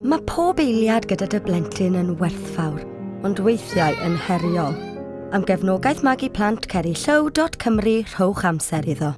Mae pob eiliad gyda dy blentyn yn werthfawr, ond weithiau yn heriol. Am gefnogaeth magu plant ceri rhowch amser iddo.